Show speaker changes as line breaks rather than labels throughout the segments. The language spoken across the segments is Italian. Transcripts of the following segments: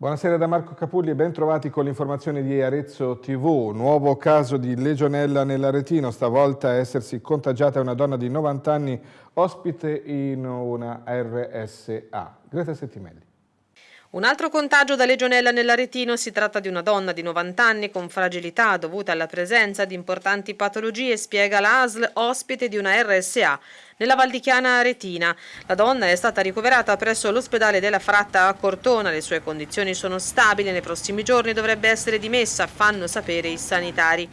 Buonasera da Marco Capulli e ben trovati con l'informazione di Arezzo TV. Nuovo caso di legionella nell'Aretino, stavolta essersi contagiata una donna di 90 anni ospite in una RSA. Greta Settimelli.
Un altro contagio da legionella nell'aretino si tratta di una donna di 90 anni con fragilità dovuta alla presenza di importanti patologie, spiega la ASL, ospite di una RSA nella Valdichiana Aretina. La donna è stata ricoverata presso l'ospedale della Fratta a Cortona, le sue condizioni sono stabili, nei prossimi giorni dovrebbe essere dimessa, fanno sapere i sanitari.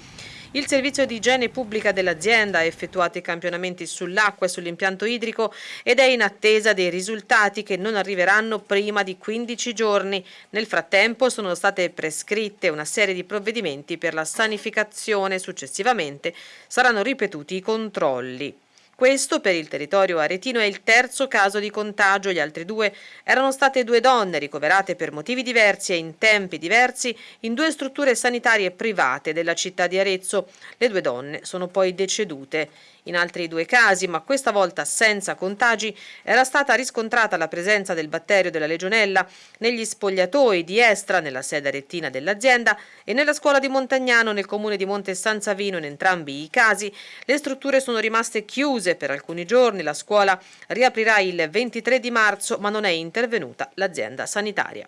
Il servizio di igiene pubblica dell'azienda ha effettuato i campionamenti sull'acqua e sull'impianto idrico ed è in attesa dei risultati che non arriveranno prima di 15 giorni. Nel frattempo sono state prescritte una serie di provvedimenti per la sanificazione. Successivamente saranno ripetuti i controlli. Questo per il territorio aretino è il terzo caso di contagio, gli altri due erano state due donne ricoverate per motivi diversi e in tempi diversi in due strutture sanitarie private della città di Arezzo. Le due donne sono poi decedute. In altri due casi, ma questa volta senza contagi, era stata riscontrata la presenza del batterio della legionella negli spogliatoi di Estra, nella sede arettina dell'azienda, e nella scuola di Montagnano, nel comune di Monte San Savino. In entrambi i casi le strutture sono rimaste chiuse per alcuni giorni. La scuola riaprirà il 23 di marzo, ma non è intervenuta l'azienda sanitaria.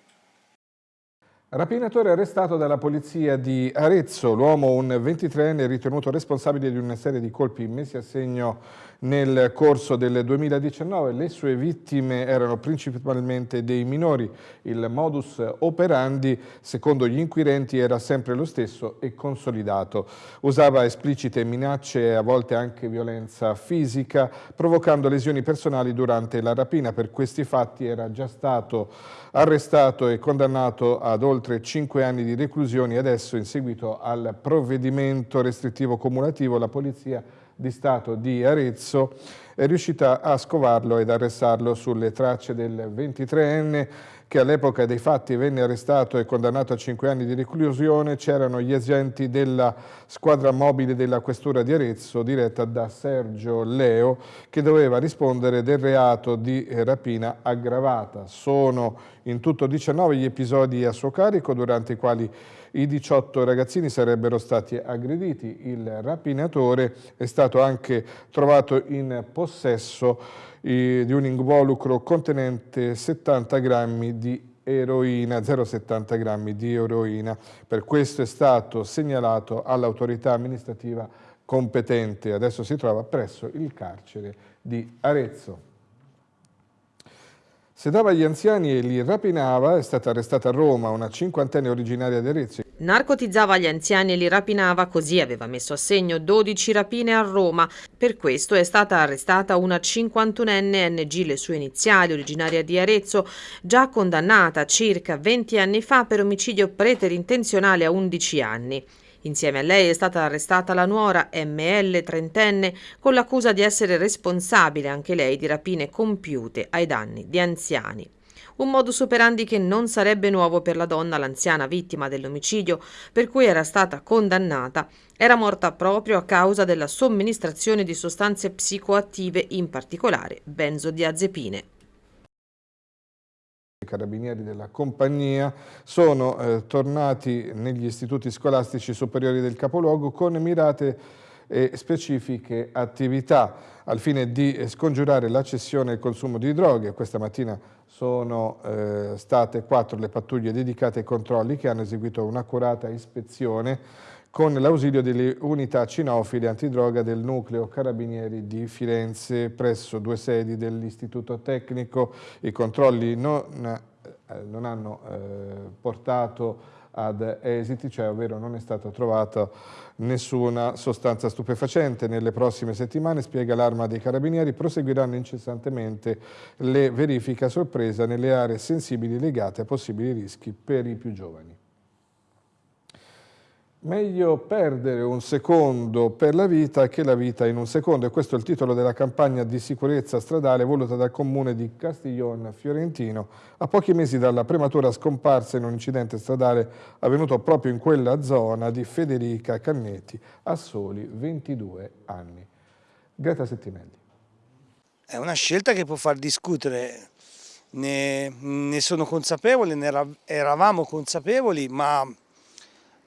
Rapinatore arrestato dalla polizia di Arezzo, l'uomo un 23enne ritenuto responsabile di una serie di colpi messi a segno nel corso del 2019. Le sue vittime erano principalmente dei minori. Il modus operandi, secondo gli inquirenti, era sempre lo stesso e consolidato. Usava esplicite minacce e a volte anche violenza fisica, provocando lesioni personali durante la rapina. Per questi fatti era già stato arrestato e condannato ad oltre 5 anni di reclusione adesso in seguito al provvedimento restrittivo cumulativo la polizia di Stato di Arezzo è riuscita a scovarlo ed arrestarlo sulle tracce del 23enne che all'epoca dei fatti venne arrestato e condannato a 5 anni di reclusione, c'erano gli agenti della squadra mobile della questura di Arezzo diretta da Sergio Leo che doveva rispondere del reato di rapina aggravata. Sono in tutto 19 gli episodi a suo carico durante i quali i 18 ragazzini sarebbero stati aggrediti. Il rapinatore è stato anche trovato in possesso eh, di un involucro contenente 70 grammi di eroina, 0,70 grammi di eroina. Per questo è stato segnalato all'autorità amministrativa competente. Adesso si trova presso il carcere di Arezzo. Sedava gli anziani e li rapinava, è stata arrestata a Roma una cinquantenne originaria di Arezzo.
Narcotizzava gli anziani e li rapinava, così aveva messo a segno 12 rapine a Roma. Per questo è stata arrestata una 51enne NG, le sue iniziali, originaria di Arezzo, già condannata circa 20 anni fa per omicidio preterintenzionale a 11 anni. Insieme a lei è stata arrestata la nuora ML trentenne con l'accusa di essere responsabile anche lei di rapine compiute ai danni di anziani. Un modus operandi che non sarebbe nuovo per la donna, l'anziana vittima dell'omicidio, per cui era stata condannata. Era morta proprio a causa della somministrazione di sostanze psicoattive, in particolare benzodiazepine
carabinieri della compagnia sono eh, tornati negli istituti scolastici superiori del capoluogo con mirate e specifiche attività al fine di scongiurare la cessione e il consumo di droghe. Questa mattina sono eh, state quattro le pattuglie dedicate ai controlli che hanno eseguito un'accurata ispezione con l'ausilio delle unità cinofile antidroga del nucleo carabinieri di Firenze presso due sedi dell'istituto tecnico. I controlli non, eh, non hanno eh, portato ad esiti, cioè ovvero non è stata trovata nessuna sostanza stupefacente. Nelle prossime settimane, spiega l'Arma dei Carabinieri, proseguiranno incessantemente le verifiche a sorpresa nelle aree sensibili legate a possibili rischi per i più giovani. Meglio perdere un secondo per la vita che la vita in un secondo e questo è il titolo della campagna di sicurezza stradale voluta dal comune di Castiglione Fiorentino a pochi mesi dalla prematura scomparsa in un incidente stradale avvenuto proprio in quella zona di Federica Cannetti a soli 22 anni. Greta Settimelli.
È una scelta che può far discutere ne, ne sono consapevole, ne era, eravamo consapevoli, ma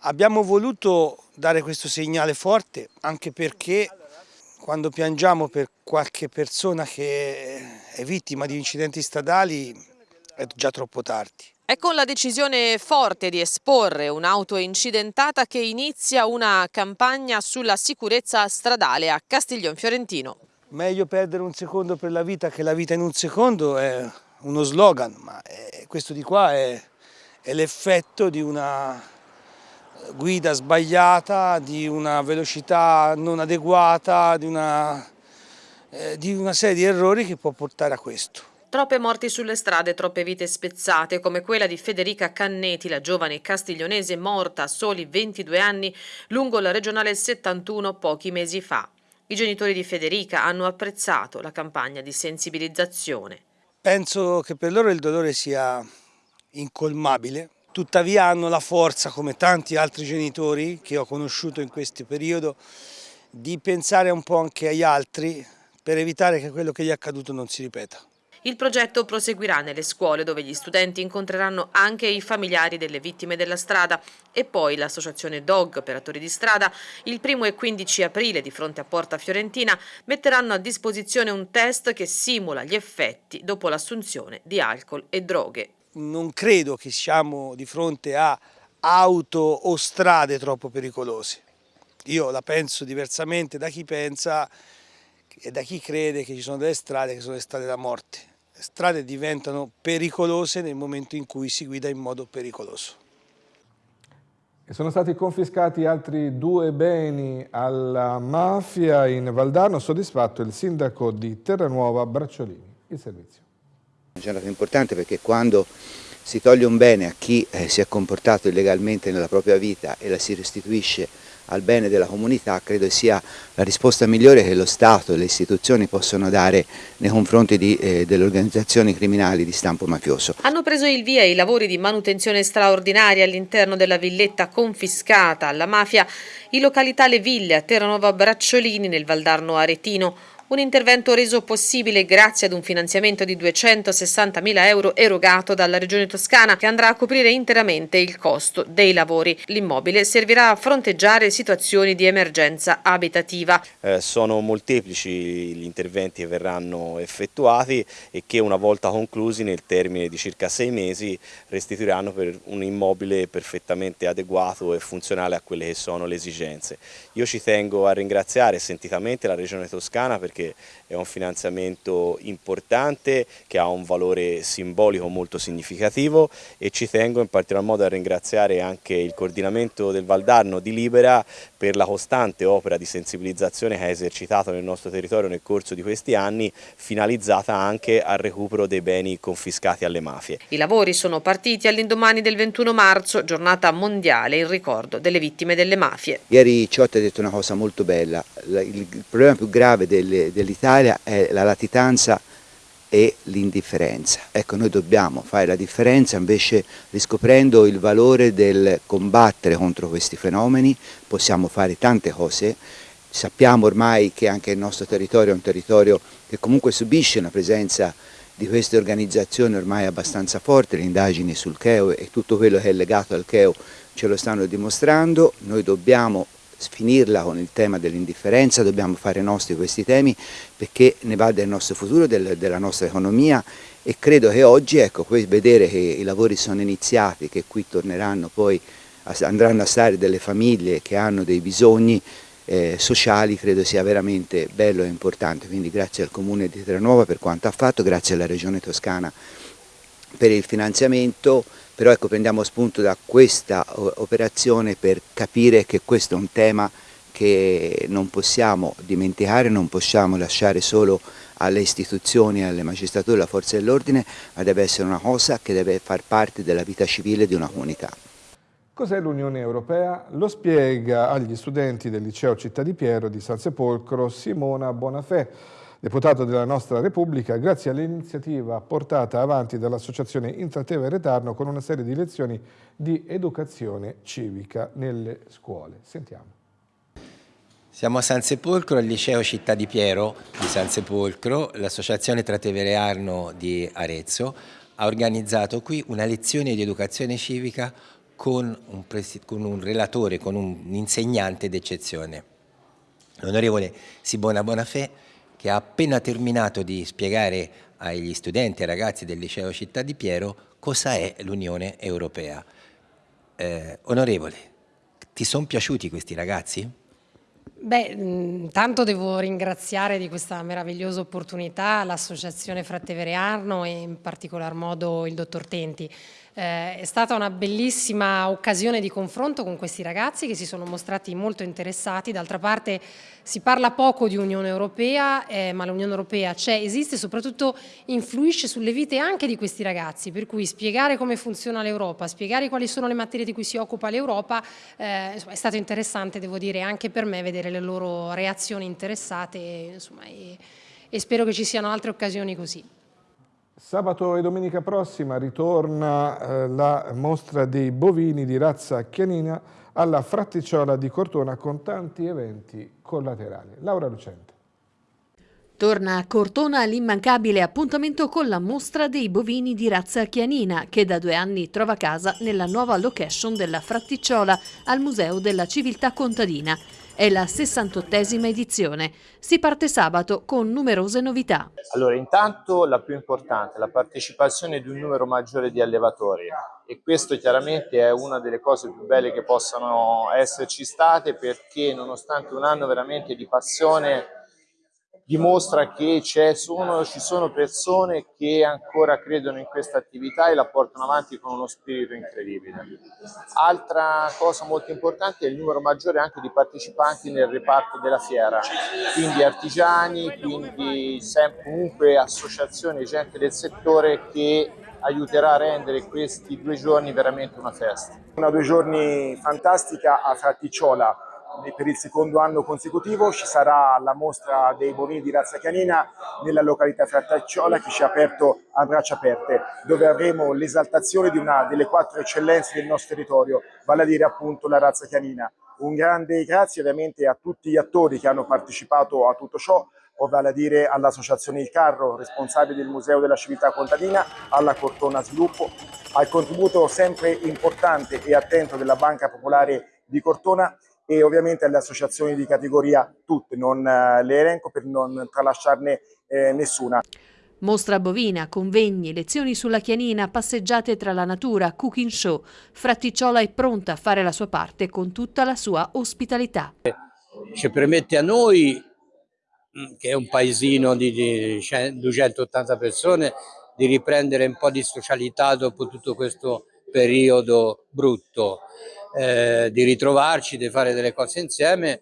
abbiamo voluto dare questo segnale forte anche perché quando piangiamo per qualche persona che è vittima di incidenti stradali è già troppo tardi.
È con la decisione forte di esporre un'auto incidentata che inizia una campagna sulla sicurezza stradale a Castiglion Fiorentino.
Meglio perdere un secondo per la vita che la vita in un secondo è uno slogan, ma questo di qua è, è l'effetto di una guida sbagliata, di una velocità non adeguata, di una, eh, di una serie di errori che può portare a questo.
Troppe morti sulle strade, troppe vite spezzate, come quella di Federica Canneti, la giovane castiglionese morta a soli 22 anni lungo la regionale 71 pochi mesi fa. I genitori di Federica hanno apprezzato la campagna di sensibilizzazione.
Penso che per loro il dolore sia incolmabile, tuttavia hanno la forza, come tanti altri genitori che ho conosciuto in questo periodo, di pensare un po' anche agli altri per evitare che quello che gli è accaduto non si ripeta.
Il progetto proseguirà nelle scuole dove gli studenti incontreranno anche i familiari delle vittime della strada e poi l'associazione DOG, operatori di strada, il 1 e 15 aprile di fronte a Porta Fiorentina metteranno a disposizione un test che simula gli effetti dopo l'assunzione di alcol e droghe
non credo che siamo di fronte a auto o strade troppo pericolose. Io la penso diversamente da chi pensa e da chi crede che ci sono delle strade che sono le strade da morte. Le strade diventano pericolose nel momento in cui si guida in modo pericoloso.
E sono stati confiscati altri due beni alla mafia in Valdarno, soddisfatto il sindaco di Terranuova Bracciolini. Il servizio.
Una giornata importante perché quando si toglie un bene a chi eh, si è comportato illegalmente nella propria vita e la si restituisce al bene della comunità, credo sia la risposta migliore che lo Stato e le istituzioni possono dare nei confronti eh, delle organizzazioni criminali di stampo mafioso.
Hanno preso il via i lavori di manutenzione straordinaria all'interno della villetta confiscata alla mafia in località Le Ville a Terranova Bracciolini nel Valdarno Aretino un intervento reso possibile grazie ad un finanziamento di 260.000 euro erogato dalla Regione Toscana che andrà a coprire interamente il costo dei lavori. L'immobile servirà a fronteggiare situazioni di emergenza abitativa.
Eh, sono molteplici gli interventi che verranno effettuati e che una volta conclusi nel termine di circa sei mesi restituiranno per un immobile perfettamente adeguato e funzionale a quelle che sono le esigenze. Io ci tengo a ringraziare sentitamente la Regione Toscana perché perché è un finanziamento importante che ha un valore simbolico molto significativo e ci tengo in particolar modo a ringraziare anche il coordinamento del Valdarno di Libera per la costante opera di sensibilizzazione che ha esercitato nel nostro territorio nel corso di questi anni, finalizzata anche al recupero dei beni confiscati alle mafie.
I lavori sono partiti all'indomani del 21 marzo, giornata mondiale in ricordo delle vittime delle mafie.
Ieri Ciotti ha detto una cosa molto bella, il problema più grave delle, dell'Italia è la latitanza e l'indifferenza. Ecco, noi dobbiamo fare la differenza invece riscoprendo il valore del combattere contro questi fenomeni, possiamo fare tante cose, sappiamo ormai che anche il nostro territorio è un territorio che comunque subisce una presenza di queste organizzazioni ormai abbastanza forte, le indagini sul Cheo e tutto quello che è legato al Cheo ce lo stanno dimostrando, noi dobbiamo finirla con il tema dell'indifferenza, dobbiamo fare nostri questi temi perché ne va del nostro futuro, del, della nostra economia e credo che oggi ecco, vedere che i lavori sono iniziati, che qui torneranno poi, andranno a stare delle famiglie che hanno dei bisogni eh, sociali, credo sia veramente bello e importante, quindi grazie al Comune di Terranuova per quanto ha fatto, grazie alla Regione Toscana per il finanziamento, però ecco, prendiamo spunto da questa operazione per capire che questo è un tema che non possiamo dimenticare, non possiamo lasciare solo alle istituzioni, alle magistrature, alla forza dell'ordine, ma deve essere una cosa che deve far parte della vita civile di una comunità.
Cos'è l'Unione Europea? Lo spiega agli studenti del liceo Città di Piero di San Sepolcro Simona Bonafè deputato della nostra Repubblica, grazie all'iniziativa portata avanti dall'Associazione Intrateve Retarno con una serie di lezioni di educazione civica nelle scuole. Sentiamo.
Siamo a San Sepolcro, al liceo Città di Piero di San Sepolcro, l'associazione Tratevere Arno di Arezzo ha organizzato qui una lezione di educazione civica con un, con un relatore, con un insegnante d'eccezione, l'onorevole Sibona Bonafè, che ha appena terminato di spiegare agli studenti e ragazzi del liceo Città di Piero cosa è l'Unione Europea. Eh, onorevole, ti sono piaciuti questi ragazzi?
Beh, intanto devo ringraziare di questa meravigliosa opportunità l'Associazione Frattevere Arno e in particolar modo il dottor Tenti. Eh, è stata una bellissima occasione di confronto con questi ragazzi che si sono mostrati molto interessati. D'altra parte si parla poco di Unione Europea, eh, ma l'Unione Europea c'è, esiste e soprattutto influisce sulle vite anche di questi ragazzi, per cui spiegare come funziona l'Europa, spiegare quali sono le materie di cui si occupa l'Europa, eh, è stato interessante, devo dire, anche per me vedere le loro reazioni interessate insomma, e, e spero che ci siano altre occasioni così.
Sabato e domenica prossima ritorna eh, la mostra dei bovini di razza chianina alla Fratticiola di Cortona con tanti eventi collaterali. Laura Lucente.
Torna a Cortona l'immancabile appuntamento con la mostra dei bovini di razza chianina che da due anni trova casa nella nuova location della Fratticiola al Museo della Civiltà Contadina. È la 68esima edizione. Si parte sabato con numerose novità.
Allora, intanto la più importante, la partecipazione di un numero maggiore di allevatori e questo chiaramente è una delle cose più belle che possano esserci state perché nonostante un anno veramente di passione dimostra che sono, ci sono persone che ancora credono in questa attività e la portano avanti con uno spirito incredibile. Altra cosa molto importante è il numero maggiore anche di partecipanti nel reparto della fiera, quindi artigiani, quindi comunque associazioni, gente del settore che aiuterà a rendere questi due giorni veramente una festa.
Una due giorni fantastica a Fraticciola, per il secondo anno consecutivo ci sarà la mostra dei bovini di razza canina nella località Frattacciola che ci ha aperto a braccia aperte, dove avremo l'esaltazione di una delle quattro eccellenze del nostro territorio, vale a dire appunto la razza canina. Un grande grazie ovviamente a tutti gli attori che hanno partecipato a tutto ciò, vale a dire all'Associazione Il Carro, responsabile del Museo della Civiltà Contadina, alla Cortona Sviluppo, al contributo sempre importante e attento della Banca Popolare di Cortona e ovviamente alle associazioni di categoria tutte, non eh, le elenco per non tralasciarne eh, nessuna.
Mostra bovina, convegni, lezioni sulla chianina, passeggiate tra la natura, cooking show. Fratticiola è pronta a fare la sua parte con tutta la sua ospitalità.
Ci permette a noi, mm, che è un paesino di 280 persone, di riprendere un po' di socialità dopo tutto questo periodo brutto eh, di ritrovarci, di fare delle cose insieme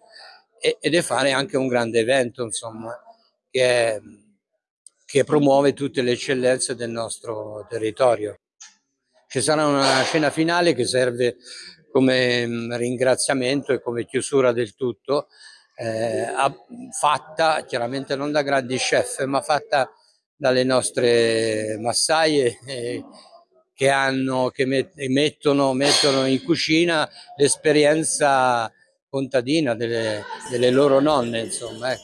e, e di fare anche un grande evento, insomma, che, che promuove tutte le eccellenze del nostro territorio. Ci sarà una scena finale che serve come mm, ringraziamento e come chiusura del tutto, eh, fatta chiaramente non da grandi chef, ma fatta dalle nostre massaie eh, che, hanno, che mettono, mettono in cucina l'esperienza contadina delle, delle, loro nonne, insomma. Ecco.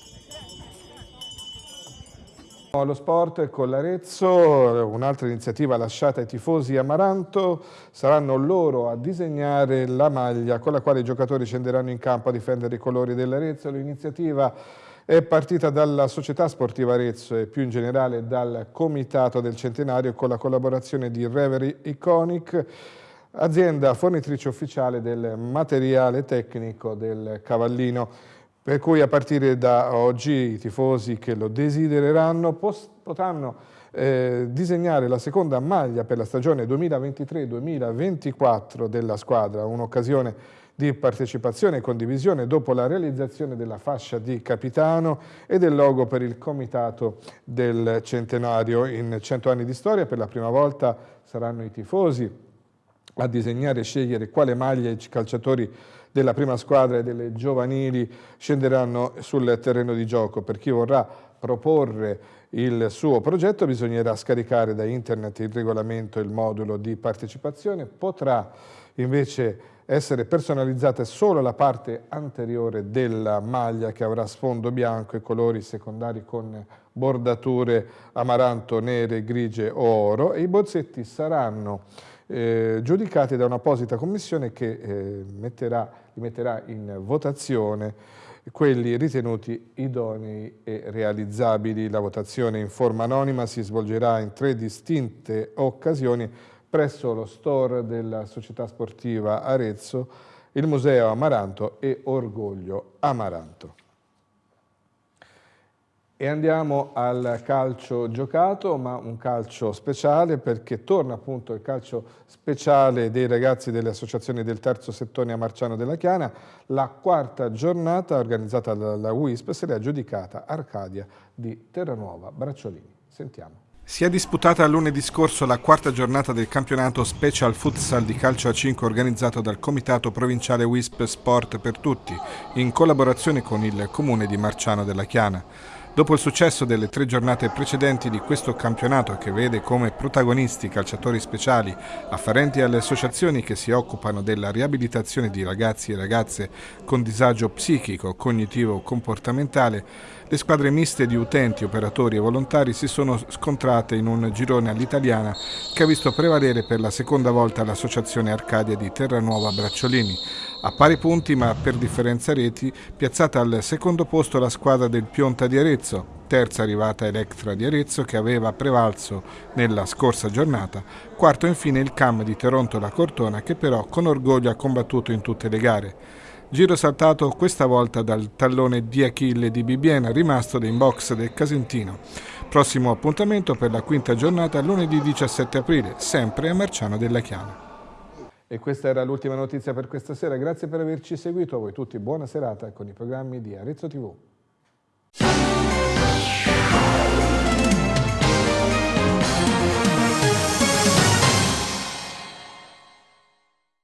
Allo sport con l'Arezzo, un'altra iniziativa lasciata ai tifosi Amaranto, saranno loro a disegnare la maglia con la quale i giocatori scenderanno in campo a difendere i colori dell'Arezzo. L'iniziativa è partita dalla Società Sportiva Arezzo e più in generale dal Comitato del Centenario con la collaborazione di Reverie Iconic, azienda fornitrice ufficiale del materiale tecnico del Cavallino, per cui a partire da oggi i tifosi che lo desidereranno potranno eh, disegnare la seconda maglia per la stagione 2023-2024 della squadra, un'occasione di partecipazione e condivisione dopo la realizzazione della fascia di capitano e del logo per il comitato del centenario. In 100 anni di storia per la prima volta saranno i tifosi a disegnare e scegliere quale maglia i calciatori della prima squadra e delle giovanili scenderanno sul terreno di gioco. Per chi vorrà proporre il suo progetto bisognerà scaricare da internet il regolamento e il modulo di partecipazione, potrà invece essere personalizzate solo la parte anteriore della maglia che avrà sfondo bianco e colori secondari con bordature amaranto, nere, grigie o oro e i bozzetti saranno eh, giudicati da un'apposita commissione che eh, metterà, li metterà in votazione quelli ritenuti idonei e realizzabili. La votazione in forma anonima si svolgerà in tre distinte occasioni presso lo store della società sportiva Arezzo, il Museo Amaranto e Orgoglio Amaranto. E andiamo al calcio giocato, ma un calcio speciale perché torna appunto il calcio speciale dei ragazzi delle associazioni del terzo settore a Marciano della Chiana. La quarta giornata organizzata dalla WISP se l'è aggiudicata Arcadia di Terranuova Bracciolini. Sentiamo. Si è disputata lunedì scorso la quarta giornata del campionato Special Futsal di calcio a 5 organizzato dal Comitato Provinciale WISP Sport per Tutti in collaborazione con il Comune di Marciano della Chiana. Dopo il successo delle tre giornate precedenti di questo campionato che vede come protagonisti calciatori speciali afferenti alle associazioni che si occupano della riabilitazione di ragazzi e ragazze con disagio psichico, cognitivo o comportamentale, le squadre miste di utenti, operatori e volontari si sono scontrate in un girone all'italiana che ha visto prevalere per la seconda volta l'associazione Arcadia di Terranuova Bracciolini, a pari punti ma per differenza reti, piazzata al secondo posto la squadra del Pionta di Arezzo, terza arrivata Electra di Arezzo che aveva prevalso nella scorsa giornata, quarto infine il CAM di Toronto La Cortona che però con orgoglio ha combattuto in tutte le gare. Giro saltato questa volta dal tallone di Achille di Bibiena, rimasto in box del Casentino. Prossimo appuntamento per la quinta giornata lunedì 17 aprile, sempre a Marciano della Chiana. E questa era l'ultima notizia per questa sera. Grazie per averci seguito. A voi tutti buona serata con i programmi di Arezzo TV.